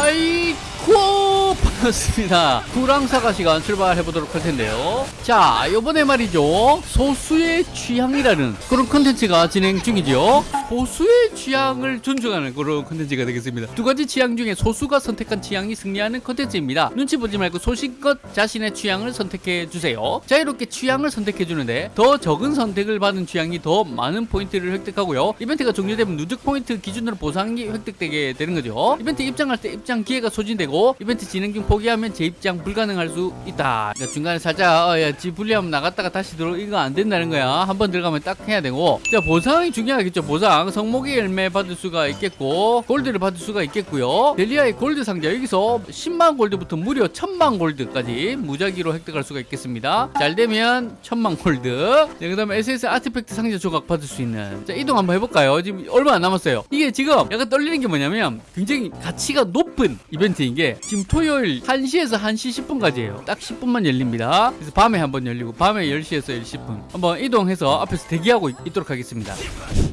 하이코 반갑습니다. 그랑사가 시간 출발해 보도록 할 텐데요. 자 요번에 말이죠. 소수의 취향이라는 그런 컨텐츠가 진행 중이죠 소수의 취향을 존중하는 그런 컨텐츠가 되겠습니다. 두 가지 취향 중에 소수가 선택한 취향이 승리하는 컨텐츠입니다. 눈치 보지 말고 소신껏 자신의 취향을 선택해 주세요. 자유롭게 취향을 선택해 주는데 더 적은 선택을 받은 취향이 더 많은 포인트를 획득하고요. 이벤트가 종료되면 누적 포인트 기준으로 보상이 획득되게 되는 거죠. 이벤트 입장할 때 입장 기회가 소진되고 이벤트 진행 중 포기하면 재입장 불가능할 수 있다. 그러니까 중간에 살짝 어, 야, 지 불리하면 나갔다가 다시 들어 이거 안 된다는 거야. 한 번 들어가면 딱 해야 되고. 자 보상이 중요하겠죠 보상 성목의 열매 받을 수가 있겠고 골드를 받을 수가 있겠고요. 델리아의 골드 상자 여기서 10만 골드부터 무려 1000만 골드까지 무작위로 획득할 수가 있겠습니다. 잘 되면 1000만 골드. 네, 그 다음에 SS 아티팩트 상자 조각 받을 수 있는. 자 이동 한번 해볼까요? 지금 얼마 안 남았어요. 이게 지금 약간 떨리는 게 뭐냐면 굉장히 가치가 높은 이벤트인 게 지금 토요일 1시에서 1시 10분까지예요. 딱 10분만 열립니다. 그래서 밤에 한번 열리고 밤에 10시에서 10분. 한번 이동해서 앞에서 대기하고 있도록 하겠습니다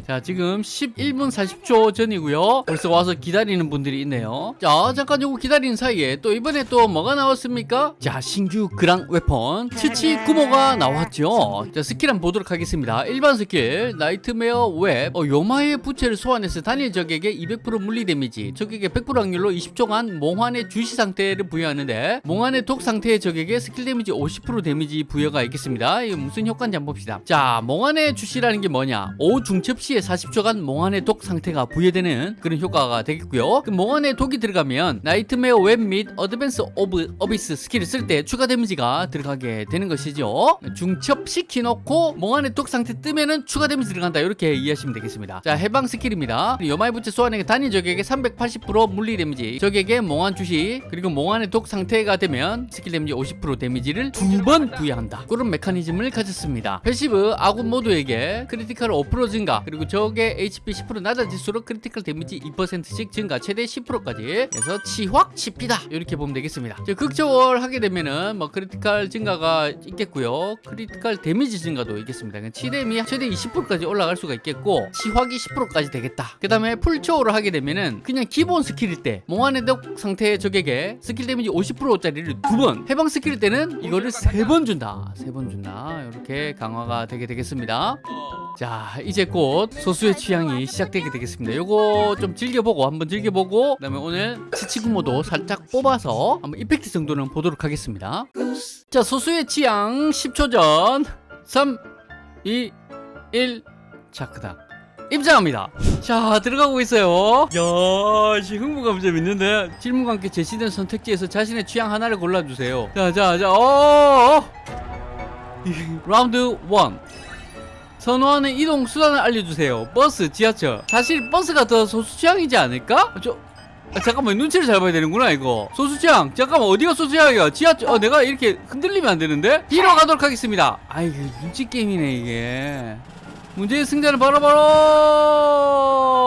자 지금 11분 40초 전이고요. 벌써 와서 기다리는 분들이 있네요. 자 잠깐 요거 기다리는 사이에 또 이번에 또 뭐가 나왔습니까? 자 신규 그랑 웨폰 치치구모가 나왔죠. 자 스킬 한번 보도록 하겠습니다. 일반 스킬 Nightmare Web. 어, 요마의 부채를 소환해서 단일 적에게 200% 물리 데미지 적에게 100% 확률로 20초간 몽환의 주시 상태를 부여하는데 몽환의 독 상태의 적에게 스킬 데미지 50% 데미지 부여가 있겠습니다. 이거 무슨 효과인지 한번 봅시다. 자 몽환의 주시라는 게 뭐냐? 5회 중첩 시에 40초간 몽환의 독 상태가 부여되는 그런 효과가 되겠고요. 그 몽환의 독이 들어가면 Nightmare Web 및 Advance of Abyss 스킬을 쓸 때 추가 데미지가 들어가게 되는 것이죠. 중첩 시켜놓고 몽환의 독 상태 뜨면은 추가 데미지 들어간다. 이렇게 이해하시면 되겠습니다. 자 해방 스킬입니다. 요마의 부채 소환해 단일 적에게 380% 물리 데미지 적에게 몽환 주시 그리고 몽환의 독 상태가 되면 스킬 데미지 50% 데미지를 두 번 부여한다. 그런 메커니즘을 가졌습니다. Passive 아군 모두에게 critical 5% 증가 그리고 적의 HP 10% 낮아질수록 critical 데미지 2%씩 증가 최대 10%까지 해서 치확 치피다. 이렇게 보면 되겠습니다. 자, 극초월 하게 되면은 뭐 critical 증가가 있겠고요. Critical 데미지 증가도 있겠습니다. 그러니까 치뎀이 최대 20%까지 올라갈 수가 있겠고 치확이 10%까지 되겠다. 그 다음에 풀초월을 하게 되면은 그냥 기본 스킬일 때 몽환의 독 상태의 적에게 스킬 데미지 50%짜리를 두 번 해방 스킬일 때는 이거를 세 번 준다. 세 번 준다. 이렇게 강화가 되게 되겠습니다. 자 이제 곧 소수의 취향이 시작되게 되겠습니다 요거 좀 즐겨보고 한번 즐겨보고 그 다음에 오늘 치치구모도 살짝 뽑아서 한번 effect 정도는 보도록 하겠습니다 자 소수의 취향 10초 전 3 2 1 자, 그다음 입장합니다. 자, 들어가고 있어요. 야, 씨, 흥분감 좀 있는데 질문과 함께 제시된 선택지에서 자신의 취향 하나를 골라주세요. 자, 자, 자, 어, 어. 라운드 1. 선호하는 이동 수단을 알려주세요. 버스, 지하철. 사실 버스가 더 소수 취향이지 않을까? 저, 아, 잠깐만 눈치를 잘 봐야 되는구나 이거. 소수취향. 잠깐만 어디가 소수취향이야? 지하철 어 내가 이렇게 흔들리면 안 되는데? 뒤로 가도록 하겠습니다. 아이 눈치 게임이네 이게. 문제의 승자는 바로 바로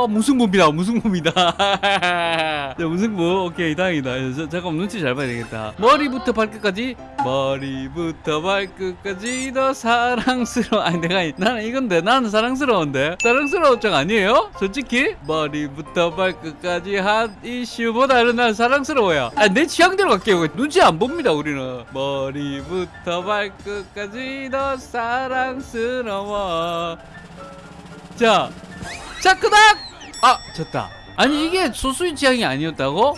무승부입니다. 무승부입니다. 자 무승부. 오케이 다행이다. 저, 잠깐 눈치 잘 봐야 되겠다. 머리부터 발끝까지? 머리부터 발끝까지 더 사랑스러워. 아니 내가 나는 이건데 나는 사랑스러운데. 사랑스러운 쪽 아니에요? 솔직히? 머리부터 발끝까지 한 이슈보다는 난 사랑스러워요 아, 내 취향대로 갈게요. 눈치 안 봅니다 우리는. 머리부터 발끝까지 더 사랑스러워. 자, 자, 끄닥! 아, 졌다. 아니, 이게 소수의 취향이 아니었다고?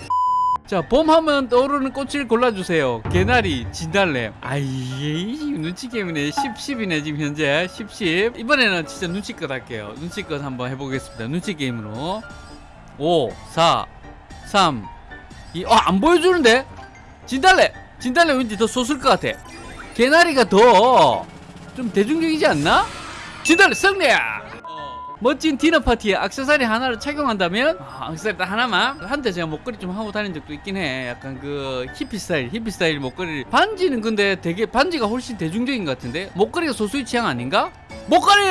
자, 봄 하면 떠오르는 꽃을 골라주세요. 개나리, 진달래. 아이, 눈치 게임이네. 10, 10이네, 지금 현재. 10, 10. 이번에는 진짜 눈치껏 할게요. 눈치껏 한번 해보겠습니다. 눈치 게임으로. 5, 4, 3, 2. 어, 안 보여주는데? 진달래! 진달래 왠지 더 적을 것 같아. 개나리가 더 좀 대중적이지 않나? 진달래 승리야! 멋진 디너 파티에 액세서리 하나를 착용한다면 아, 액세서리 딱 하나만 한때 제가 목걸이 좀 하고 다닌 적도 있긴 해 약간 그 히피 스타일 히피 스타일 목걸이 반지는 근데 되게 반지가 훨씬 대중적인 것 같은데 목걸이가 소수의 취향 아닌가? 목걸이!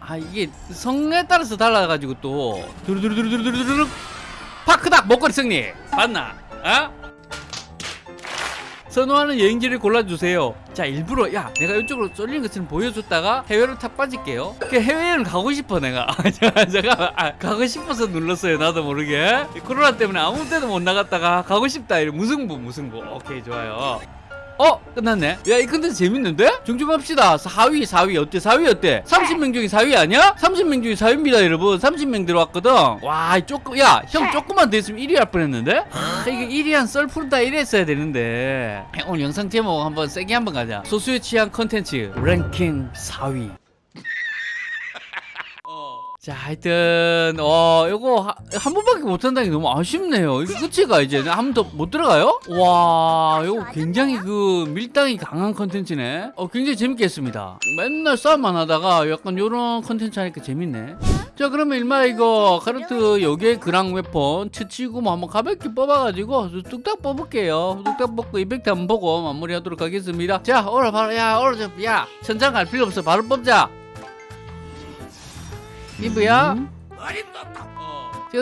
아 이게 성에 따라서 달라가지고 또 두루두루두루두루두루 파크닥 목걸이 승리 맞나? 어? 선호하는 여행지를 골라주세요. 자, 일부러 야 내가 이쪽으로 쏠리는 것처럼 보여줬다가 해외로 탁 빠질게요. 그 해외여행 가고 싶어 내가. 아, 잠깐 잠깐 아, 가고 싶어서 눌렀어요. 나도 모르게. 코로나 때문에 아무 때도 못 나갔다가 가고 싶다. 무승부 무승부. 오케이 좋아요. 어 끝났네. 야 이 컨텐츠 재밌는데? 집중합시다. 4위 4위 어때? 4위 어때? 30명 중에 4위 아니야? 30명 중에 4위입니다 여러분. 30명 들어왔거든. 와 조금 야 형 조금만 더 있으면 1위 할 뻔했는데? 아, 이게 1위 한 썰 푼다 1위 했어야 되는데. 오늘 영상 제목 한번 세게 한번 가자. 소수의 취향 컨텐츠 랭킹 4위 자, 하여튼 어 요거 하- 한 번밖에 못 한다는 게 너무 아쉽네요. 이거 끝이가 이제 한 번 더 못 들어가요? 와, 요거 굉장히 그 밀당이 강한 컨텐츠네. 어 굉장히 재밌게 했습니다. 맨날 싸움만 하다가 약간 요런 컨텐츠 하니까 재밌네. 자, 그러면 일마 이거 카르트 요게 그랑 웨폰 치치구모 한번 가볍게 뽑아가지고 뚝딱 뽑을게요. 뚝딱 뽑고 effect 한번 보고 마무리하도록 하겠습니다. 자, 오늘 바로 야 오늘 좀야 천장 갈 필요 없어. 바로 뽑자. 이브야.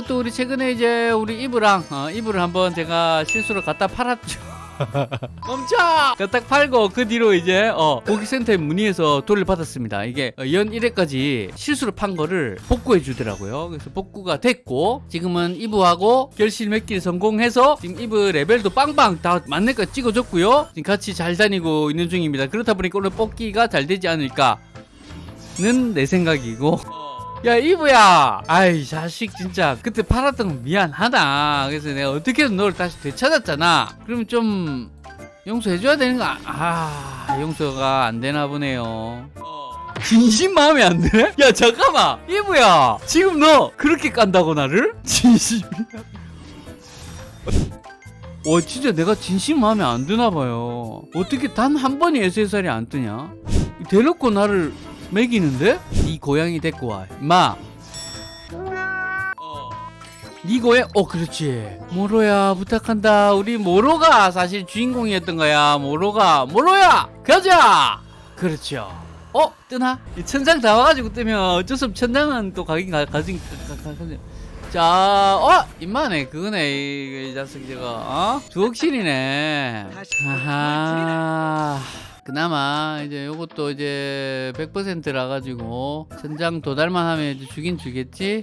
또 우리 최근에 이제 우리 이브랑 어, 이브를 한번 제가 실수로 갖다 팔았죠. 멈춰! 갖다 팔고 그 뒤로 이제 어, 고객센터에 문의해서 돈을 받았습니다. 이게 어, 연 1회까지 실수로 판 거를 복구해 주더라고요. 그래서 복구가 됐고 지금은 이브하고 결실 맺기를 성공해서 지금 이브 레벨도 빵빵 다 만렙까지 찍어줬고요. 지금 같이 잘 다니고 있는 중입니다. 그렇다 보니까 오늘 뽑기가 잘 되지 않을까 는내 생각이고 야 이브야! 아이 자식 진짜. 그때 팔았던 거 미안하다. 그래서 내가 어떻게든 너를 다시 되찾았잖아. 그러면 좀 용서해줘야 되는 거아 용서가 안 되나 보네요. 진심 마음에 안 드네? 야 잠깐만! 이브야! 지금 너 그렇게 깐다고 나를? 진심이야? 와 진짜 내가 진심 마음에 안 드나 봐요. 어떻게 단 한 번이 SSR이 안 뜨냐? 대놓고 나를 먹이는데? 이 고양이 데리고 와. 마. 네 고양, 어, 그렇지. 모로야, 부탁한다. 우리 모로가 사실 주인공이었던 거야. 모로가. 모로야! 가자! 그렇죠. 어? 뜨나? 이 천장 다 와가지고 뜨면 어쩔 수 없이 천장은 또 가긴 가, 가진, 가, 가, 가, 자, 어? 임마네. 그거네. 이, 이 자식 저거, 어? 주억실이네. 아하. 그나마 이제 요것도 이제 100%라 가지고 천장 도달만 하면 이제 주긴 주겠지.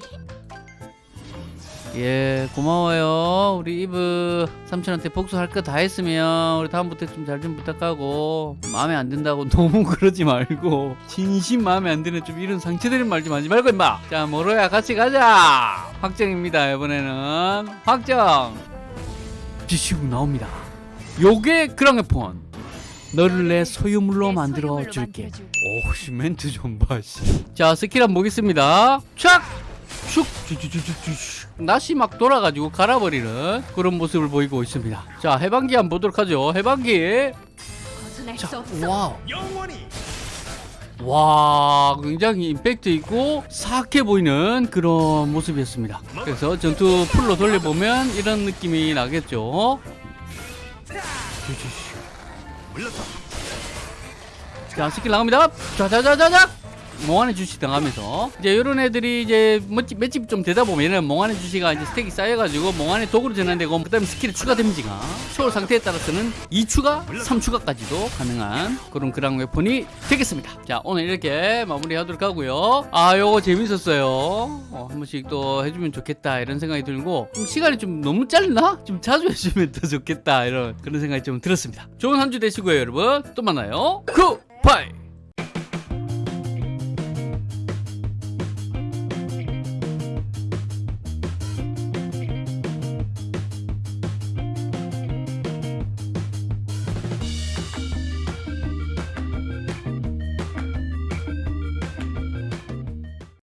예, 고마워요. 우리 이브 삼촌한테 복수할 거 다 했으면 우리 다음부터 좀잘좀 부탁하고 마음에 안 든다고 너무 그러지 말고 진심 마음에 안 드는 좀 이런 상처되는 말 좀 하지 말고 임마. 자, 모로야 같이 가자. 확정입니다. 이번에는 확정. 지시고 나옵니다. 요게 그랑웨폰. 너를 내 소유물로 만들어 줄게. 오씨 멘트 좀 봐. 씨. 자 스킬 한번 보겠습니다. 촥, 슉, 쭈쭈쭈쭈쭈. 낫이 막 돌아가지고 갈아버리는 그런 모습을 보이고 있습니다. 자 해방기 한번 보도록 하죠. 해방기. 자. 와우. 와 굉장히 임팩트 있고 사악해 보이는 그런 모습이었습니다 그래서 전투 full로 돌려보면 이런 느낌이 나겠죠 자 스킬 나갑니다. 자자자자자 몽환의 주시 당하면서 이제 이런 애들이 이제 맷집, 좀 되다 보면은 몽환의 주시가 이제 스택이 쌓여가지고 몽환의 독으로 전환되고 그다음에 스킬의 추가 데미지가 초월 상태에 따라서는 2추가 3추가까지도 가능한 그런 그랑웨폰이 되겠습니다. 자 오늘 이렇게 마무리하도록 하고요. 아 요거 재밌었어요. 어, 한 번씩 또 해주면 좋겠다 이런 생각이 들고 좀 시간이 좀 너무 짧나? 좀 자주 해주면 더 좋겠다 이런 그런 생각이 좀 들었습니다. 좋은 한 주 되시고요 여러분. 또 만나요. 굿바이